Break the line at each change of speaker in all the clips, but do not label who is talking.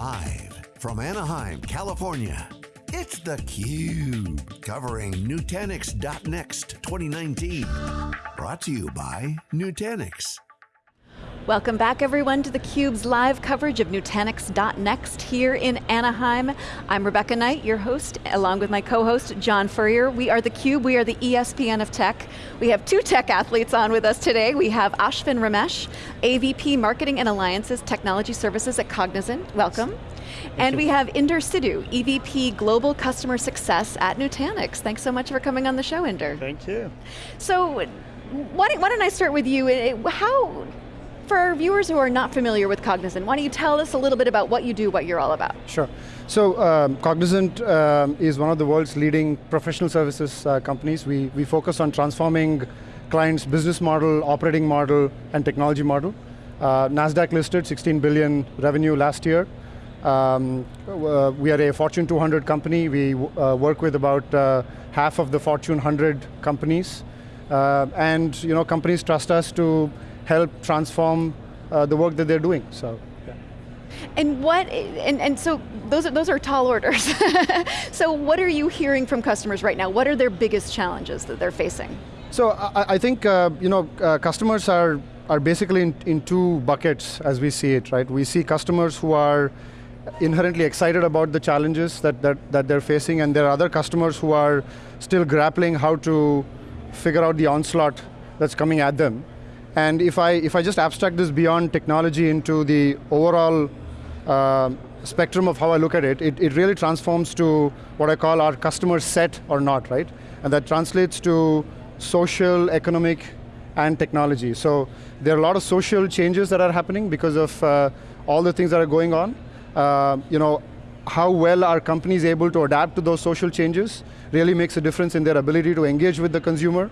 Live from Anaheim, California, it's theCUBE, covering Nutanix.next 2019. Brought to you by Nutanix.
Welcome back everyone to theCUBE's live coverage of Nutanix.next here in Anaheim. I'm Rebecca Knight, your host, along with my co-host, John Furrier. We are theCUBE, we are the ESPN of tech. We have two tech athletes on with us today. We have Ashvin Ramesh, AVP Marketing and Alliances Technology Services at Cognizant, welcome. and we have Inder Sidhu, EVP Global Customer Success at Nutanix. Thanks so much for coming on the show, Inder.
Thank you.
So, why don't, why don't I start with you? How for our viewers who are not familiar with Cognizant, why don't you tell us a little bit about what you do, what you're all about?
Sure. So um, Cognizant um, is one of the world's leading professional services uh, companies. We, we focus on transforming clients' business model, operating model, and technology model. Uh, NASDAQ listed, 16 billion revenue last year. Um, uh, we are a Fortune 200 company. We uh, work with about uh, half of the Fortune 100 companies. Uh, and you know, companies trust us to help transform uh, the work that they're doing, so. Yeah.
And what, and, and so those are, those are tall orders. so what are you hearing from customers right now? What are their biggest challenges that they're facing?
So I, I think, uh, you know, uh, customers are, are basically in, in two buckets as we see it, right? We see customers who are inherently excited about the challenges that, that, that they're facing and there are other customers who are still grappling how to figure out the onslaught that's coming at them. And if I, if I just abstract this beyond technology into the overall uh, spectrum of how I look at it, it, it really transforms to what I call our customer set or not, right? And that translates to social, economic, and technology. So there are a lot of social changes that are happening because of uh, all the things that are going on. Uh, you know, how well are companies able to adapt to those social changes really makes a difference in their ability to engage with the consumer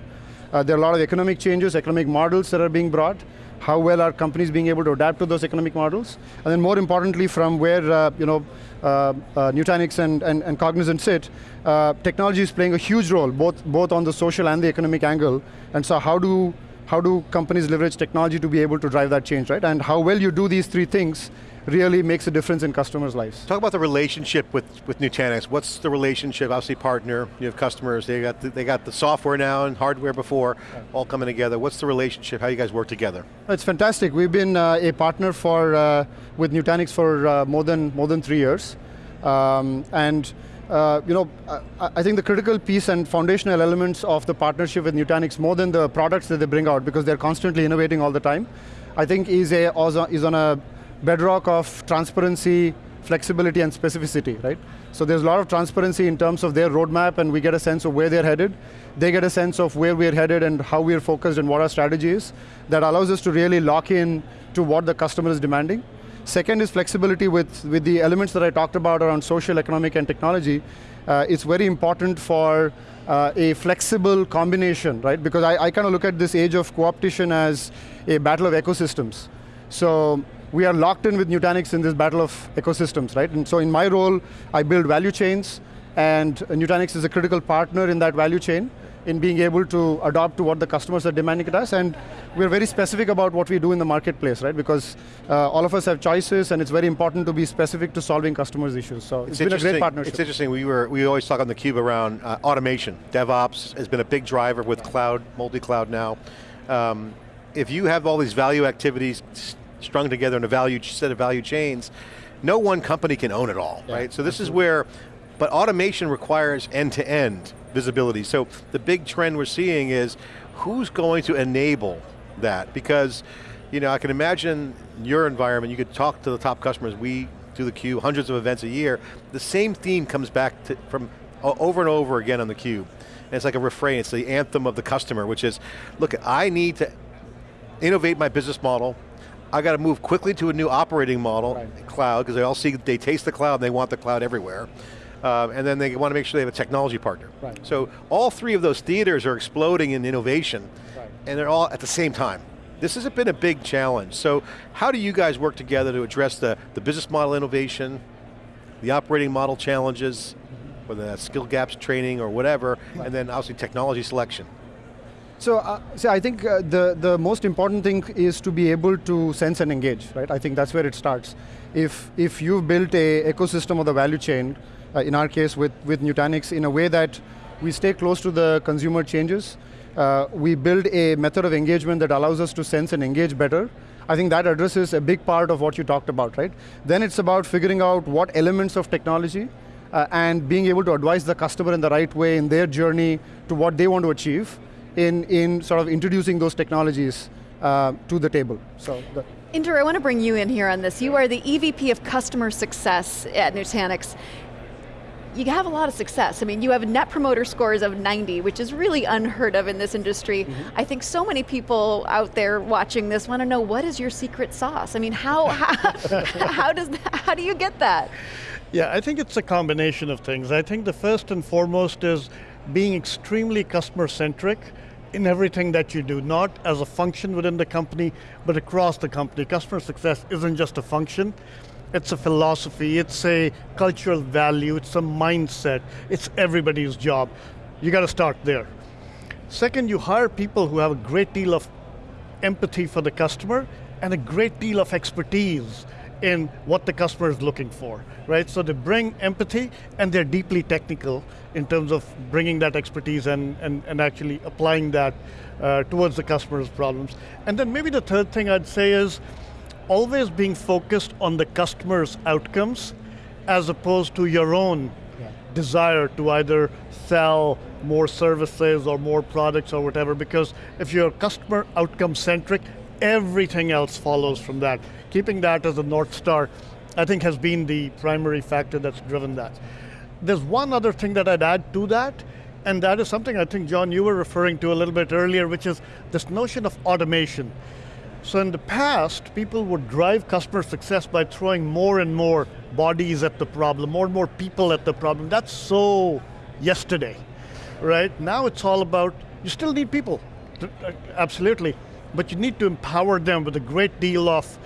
uh, there are a lot of economic changes, economic models that are being brought. How well are companies being able to adapt to those economic models? And then more importantly, from where uh, you know, uh, uh Nutanix and, and, and, Cognizant sit, uh, technology is playing a huge role, both, both on the social and the economic angle. And so how do, how do companies leverage technology to be able to drive that change, right? And how well you do these three things really makes a difference in customers' lives.
Talk about the relationship with, with Nutanix. What's the relationship, obviously partner, you have customers, they got the, they got the software now and hardware before, all coming together. What's the relationship, how you guys work together?
It's fantastic. We've been uh, a partner for, uh, with Nutanix for uh, more, than, more than three years. Um, and uh, you know, I, I, think the critical piece and foundational elements of the partnership with Nutanix, more than the products that they bring out, because they're constantly innovating all the time, I think is, a, is on a bedrock of transparency, flexibility, and specificity, right? So there's a lot of transparency in terms of their roadmap, and we get a sense of where they're headed. They get a sense of where we're headed and how we're focused and what our strategy is. That allows us to really lock in to what the customer is demanding. Second is flexibility with, with the elements that I talked about around social, economic, and technology. Uh, it's very important for uh, a flexible combination, right? Because I, I kind of look at this age of co-opetition as a battle of ecosystems. So we are locked in with Nutanix in this battle of ecosystems, right? And so in my role, I build value chains, and Nutanix is a critical partner in that value chain in being able to adopt to what the customers are demanding at us, and we're very specific about what we do in the marketplace, right? Because uh, all of us have choices, and it's very important to be specific to solving customers' issues. So it's, it's been a great partnership.
It's interesting, we, were, we always talk on theCUBE around uh, automation. DevOps has been a big driver with cloud, multi-cloud now. Um, if you have all these value activities strung together in a value set of value chains, no one company can own it all, yeah, right? So this absolutely. is where, but automation requires end-to-end -end visibility. So the big trend we're seeing is, who's going to enable that? Because, you know, I can imagine your environment, you could talk to the top customers, we do the Cube, hundreds of events a year, the same theme comes back to, from over and over again on the Cube. And it's like a refrain, it's the anthem of the customer, which is, look, I need to innovate my business model, I got to move quickly to a new operating model, right. cloud, because they all see, they taste the cloud and they want the cloud everywhere. Um, and then they want to make sure they have a technology partner. Right. So all three of those theaters are exploding in innovation, right. and they're all at the same time. This has been a big challenge. So how do you guys work together to address the, the business model innovation, the operating model challenges, whether that's skill gaps training or whatever, and then obviously technology selection?
So, uh, I think uh, the, the most important thing is to be able to sense and engage, right? I think that's where it starts. If, if you've built a ecosystem of the value chain, uh, in our case with, with Nutanix, in a way that we stay close to the consumer changes, uh, we build a method of engagement that allows us to sense and engage better, I think that addresses a big part of what you talked about, right? Then it's about figuring out what elements of technology uh, and being able to advise the customer in the right way in their journey to what they want to achieve in, in sort of introducing those technologies uh, to the table. So. The
Inder, I want to bring you in here on this. You are the EVP of Customer Success at Nutanix. You have a lot of success. I mean, you have net promoter scores of 90, which is really unheard of in this industry. Mm -hmm. I think so many people out there watching this want to know what is your secret sauce? I mean, how, how, how, does that, how do you get that?
Yeah, I think it's a combination of things. I think the first and foremost is being extremely customer centric in everything that you do, not as a function within the company, but across the company. Customer success isn't just a function, it's a philosophy, it's a cultural value, it's a mindset, it's everybody's job. You got to start there. Second, you hire people who have a great deal of empathy for the customer and a great deal of expertise in what the customer is looking for, right? So they bring empathy and they're deeply technical in terms of bringing that expertise and, and, and actually applying that uh, towards the customer's problems. And then maybe the third thing I'd say is always being focused on the customer's outcomes as opposed to your own yeah. desire to either sell more services or more products or whatever, because if you're customer outcome centric, everything else follows from that. Keeping that as a North Star, I think has been the primary factor that's driven that. There's one other thing that I'd add to that, and that is something I think, John, you were referring to a little bit earlier, which is this notion of automation. So in the past, people would drive customer success by throwing more and more bodies at the problem, more and more people at the problem. That's so yesterday, right? Now it's all about, you still need people, uh, absolutely but you need to empower them with a great deal of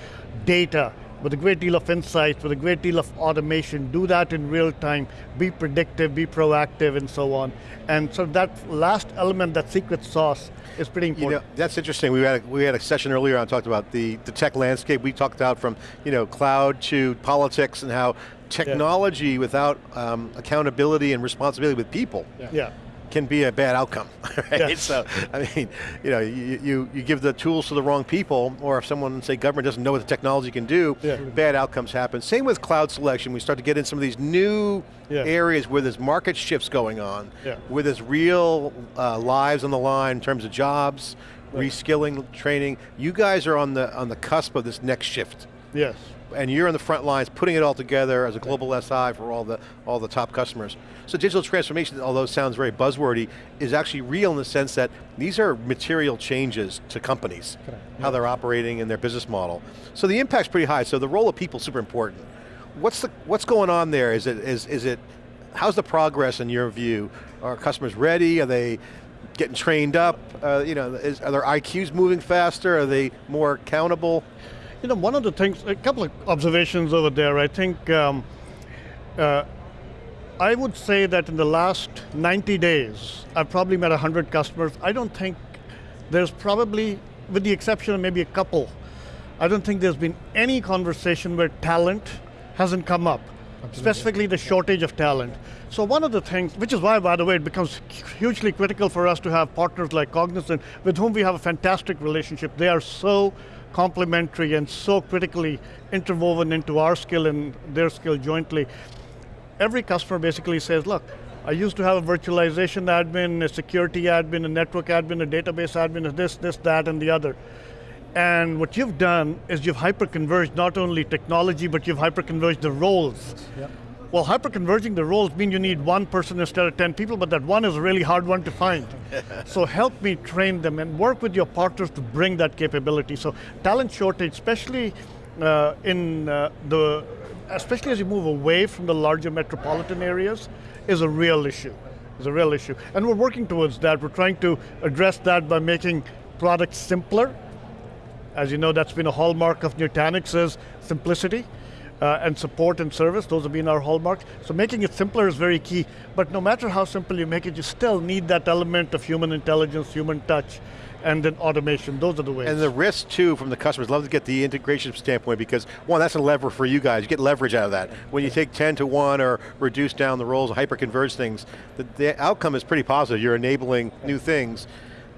data, with a great deal of insight, with a great deal of automation, do that in real time, be predictive, be proactive, and so on. And so that last element, that secret sauce, is pretty important.
You know, that's interesting. We had, a, we had a session earlier on talked about the, the tech landscape. We talked about from you know cloud to politics and how technology yeah. without um, accountability and responsibility with people
yeah. yeah
can be a bad outcome, right? So, I mean, you know, you, you, you, give the tools to the wrong people, or if someone, say government doesn't know what the technology can do, yeah. bad outcomes happen. Same with cloud selection, we start to get in some of these new yeah. areas where there's market shifts going on, where there's real uh, lives on the line in terms of jobs, right. reskilling, training. You guys are on the, on the cusp of this next shift.
Yes
and you're in the front lines putting it all together as a global SI for all the, all the top customers. So digital transformation, although it sounds very buzzwordy, is actually real in the sense that these are material changes to companies, how yeah. they're operating and their business model. So the impact's pretty high, so the role of people is super important. What's, the, what's going on there? Is it, is, is it, how's the progress in your view? Are customers ready? Are they getting trained up? Uh, you know, is, are their IQs moving faster? Are they more accountable?
You know, one of the things, a couple of observations over there, I think um, uh, I would say that in the last 90 days, I've probably met 100 customers. I don't think there's probably, with the exception of maybe a couple, I don't think there's been any conversation where talent hasn't come up, Absolutely. specifically the shortage of talent. So one of the things, which is why, by the way, it becomes hugely critical for us to have partners like Cognizant, with whom we have a fantastic relationship. They are so complementary and so critically interwoven into our skill and their skill jointly. Every customer basically says, look, I used to have a virtualization admin, a security admin, a network admin, a database admin, a this, this, that, and the other. And what you've done is you've hyper-converged not only technology, but you've hyper-converged the roles. Yep. Well, hyper-converging the roles mean you need one person instead of 10 people, but that one is a really hard one to find. so help me train them and work with your partners to bring that capability. So talent shortage, especially uh, in uh, the, especially as you move away from the larger metropolitan areas, is a real issue. Is a real issue. And we're working towards that. We're trying to address that by making products simpler. As you know, that's been a hallmark of Nutanix is simplicity. Uh, and support and service. Those have been our hallmarks. So making it simpler is very key. But no matter how simple you make it, you still need that element of human intelligence, human touch, and then automation. Those are the ways.
And the risk too from the customers, love to get the integration standpoint because one, that's a lever for you guys. You get leverage out of that. When you take 10 to one or reduce down the roles, hyper-converge things, the, the outcome is pretty positive. You're enabling new things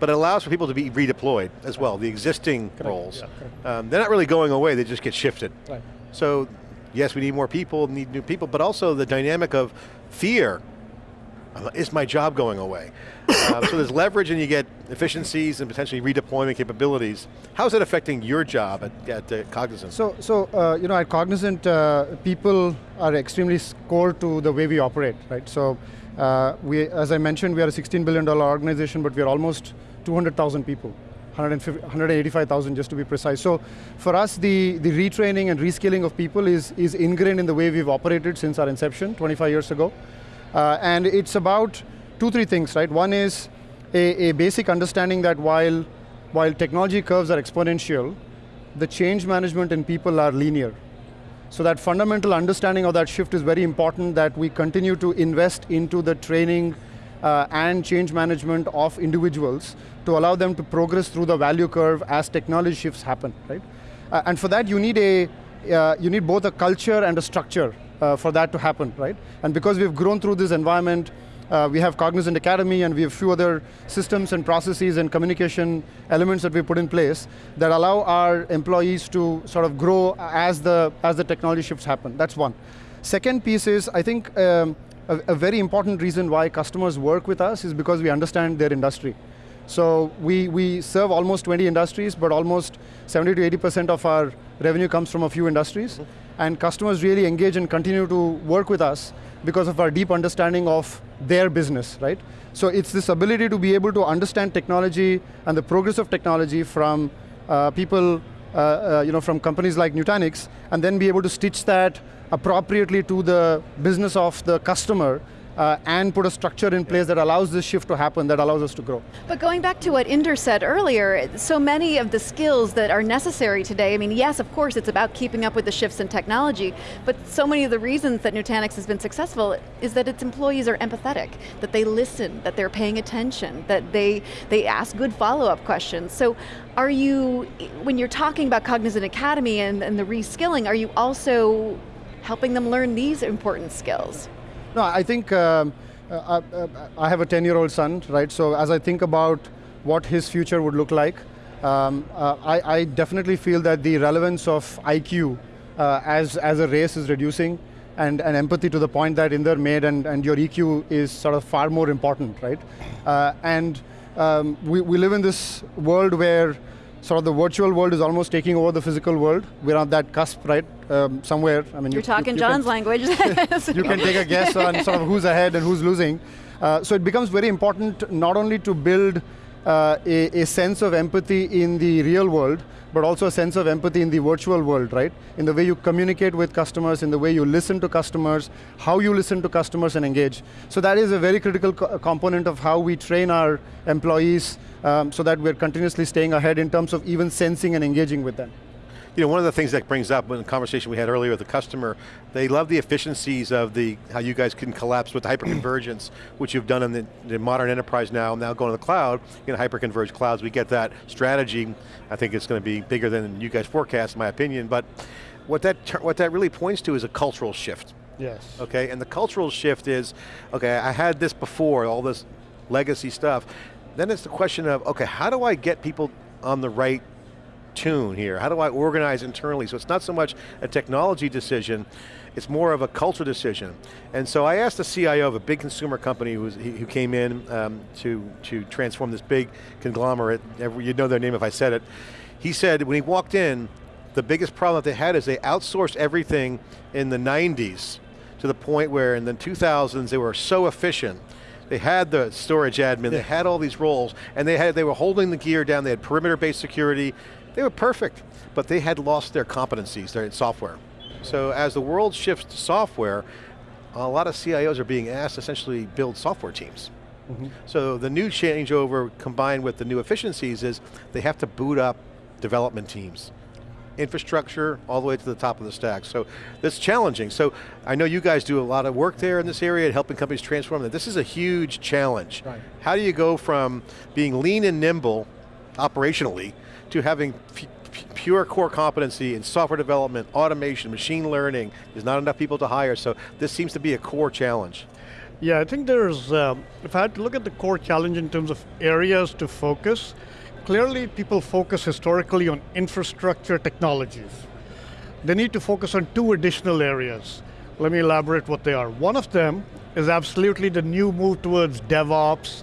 but it allows for people to be redeployed as well, the existing Correct. roles. Yeah, um, they're not really going away, they just get shifted. Right. So, yes, we need more people, need new people, but also the dynamic of fear. Uh, is my job going away? uh, so there's leverage and you get efficiencies and potentially redeployment capabilities. How's that affecting your job at, at uh, Cognizant?
So, so uh, you know, at Cognizant, uh, people are extremely core to the way we operate, right? So, uh, we, as I mentioned, we are a $16 billion organization, but we are almost 200,000 people, 185,000 just to be precise. So for us, the, the retraining and reskilling of people is, is ingrained in the way we've operated since our inception 25 years ago. Uh, and it's about two, three things, right? One is a, a basic understanding that while, while technology curves are exponential, the change management in people are linear. So that fundamental understanding of that shift is very important that we continue to invest into the training uh, and change management of individuals to allow them to progress through the value curve as technology shifts happen, right? Uh, and for that you need a, uh, you need both a culture and a structure uh, for that to happen, right? And because we've grown through this environment, uh, we have Cognizant Academy and we have a few other systems and processes and communication elements that we put in place that allow our employees to sort of grow as the, as the technology shifts happen. That's one. Second piece is, I think, um, a, a very important reason why customers work with us is because we understand their industry. So we, we serve almost 20 industries, but almost 70 to 80% of our revenue comes from a few industries. Mm -hmm. And customers really engage and continue to work with us because of our deep understanding of their business, right? So it's this ability to be able to understand technology and the progress of technology from uh, people, uh, uh, you know, from companies like Nutanix, and then be able to stitch that appropriately to the business of the customer uh, and put a structure in place that allows this shift to happen, that allows us to grow.
But going back to what Inder said earlier, so many of the skills that are necessary today, I mean, yes, of course, it's about keeping up with the shifts in technology, but so many of the reasons that Nutanix has been successful is that its employees are empathetic, that they listen, that they're paying attention, that they, they ask good follow-up questions. So are you, when you're talking about Cognizant Academy and, and the reskilling, are you also helping them learn these important skills?
No, I think um, uh, I, uh, I, have a 10-year-old son, right? So as I think about what his future would look like, um, uh, I, I, definitely feel that the relevance of IQ uh, as, as a race is reducing and, and empathy to the point that Inder made and, and your EQ is sort of far more important, right? Uh, and um, we, we live in this world where sort of the virtual world is almost taking over the physical world. We're on that cusp, right? Um, somewhere.
I mean, you're you, talking you, you John's can, language.
you can take a guess on sort of who's ahead and who's losing. Uh, so it becomes very important not only to build uh, a, a, sense of empathy in the real world, but also a sense of empathy in the virtual world, right? In the way you communicate with customers, in the way you listen to customers, how you listen to customers and engage. So that is a very critical co component of how we train our employees um, so that we're continuously staying ahead in terms of even sensing and engaging with them.
You know, one of the things that brings up in the conversation we had earlier with the customer, they love the efficiencies of the, how you guys can collapse with hyperconvergence, which you've done in the, the, modern enterprise now, now going to the cloud, in hyperconverged clouds, we get that strategy. I think it's going to be bigger than you guys forecast, in my opinion, but what that, what that really points to is a cultural shift.
Yes.
Okay, and the cultural shift is, okay, I had this before, all this legacy stuff. Then it's the question of, okay, how do I get people on the right tune here? How do I organize internally? So it's not so much a technology decision, it's more of a culture decision. And so I asked the CIO of a big consumer company who, was, who came in um, to, to transform this big conglomerate, you'd know their name if I said it. He said when he walked in, the biggest problem that they had is they outsourced everything in the 90s to the point where in the 2000s they were so efficient they had the storage admin, yeah. they had all these roles, and they had they were holding the gear down, they had perimeter-based security, they were perfect, but they had lost their competencies, their software. So as the world shifts to software, a lot of CIOs are being asked to essentially build software teams. Mm -hmm. So the new changeover combined with the new efficiencies is they have to boot up development teams. infrastructure, all the way to the top of the stack. So that's challenging. So I know you guys do a lot of work there in this area, helping companies transform that. This is a huge challenge.
Right.
How do you go from being lean and nimble operationally to having pure core competency in software development, automation, machine learning. There's not enough people to hire, so this seems to be a core challenge.
Yeah, I think there's, um, if I had to look at the core challenge in terms of areas to focus, clearly people focus historically on infrastructure technologies. They need to focus on two additional areas. Let me elaborate what they are. One of them is absolutely the new move towards DevOps,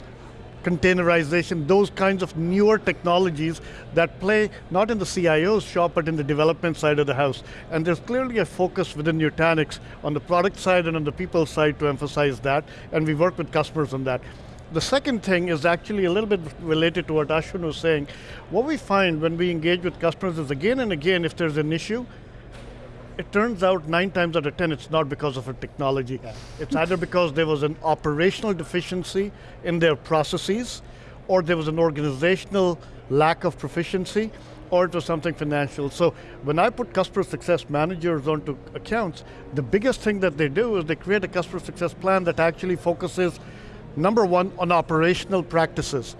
containerization, those kinds of newer technologies that play not in the CIO's shop, but in the development side of the house. And there's clearly a focus within Nutanix on the product side and on the people side to emphasize that, and we work with customers on that. The second thing is actually a little bit related to what Ashwin was saying. What we find when we engage with customers is again and again, if there's an issue, it turns out nine times out of 10, it's not because of a technology. Yeah. It's either because there was an operational deficiency in their processes, or there was an organizational lack of proficiency, or it was something financial. So when I put customer success managers onto accounts, the biggest thing that they do is they create a customer success plan that actually focuses, number one, on operational practices.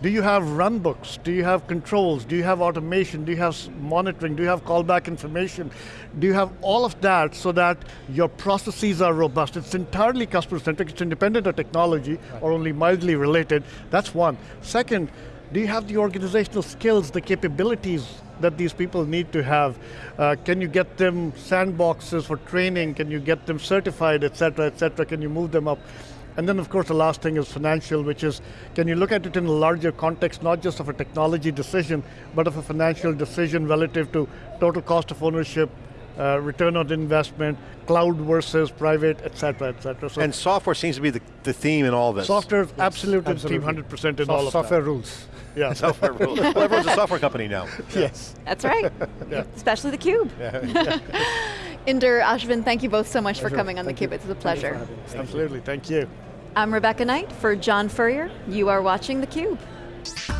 Do you have run books? Do you have controls? Do you have automation? Do you have monitoring? Do you have callback information? Do you have all of that so that your processes are robust? It's entirely customer centric, it's independent of technology right. or only mildly related. That's one. Second, do you have the organizational skills, the capabilities that these people need to have? Uh, can you get them sandboxes for training? Can you get them certified, et cetera, et cetera? Can you move them up? And then of course the last thing is financial, which is, can you look at it in a larger context, not just of a technology decision, but of a financial decision relative to total cost of ownership, uh, return on investment, cloud versus private, et cetera, et cetera.
So and software seems to be the, the theme in all this.
Software yes, absolutely, absolutely. 100% in
so
all of
Software that. rules.
Yeah.
software rules. Well, everyone's a software company now.
Yes.
That's right. yeah. Especially the Cube. Yeah. Inder, Ashwin, thank you both so much pleasure. for coming on thank theCUBE. It's a pleasure.
Absolutely, thank you.
I'm Rebecca Knight for John Furrier. You are watching theCUBE.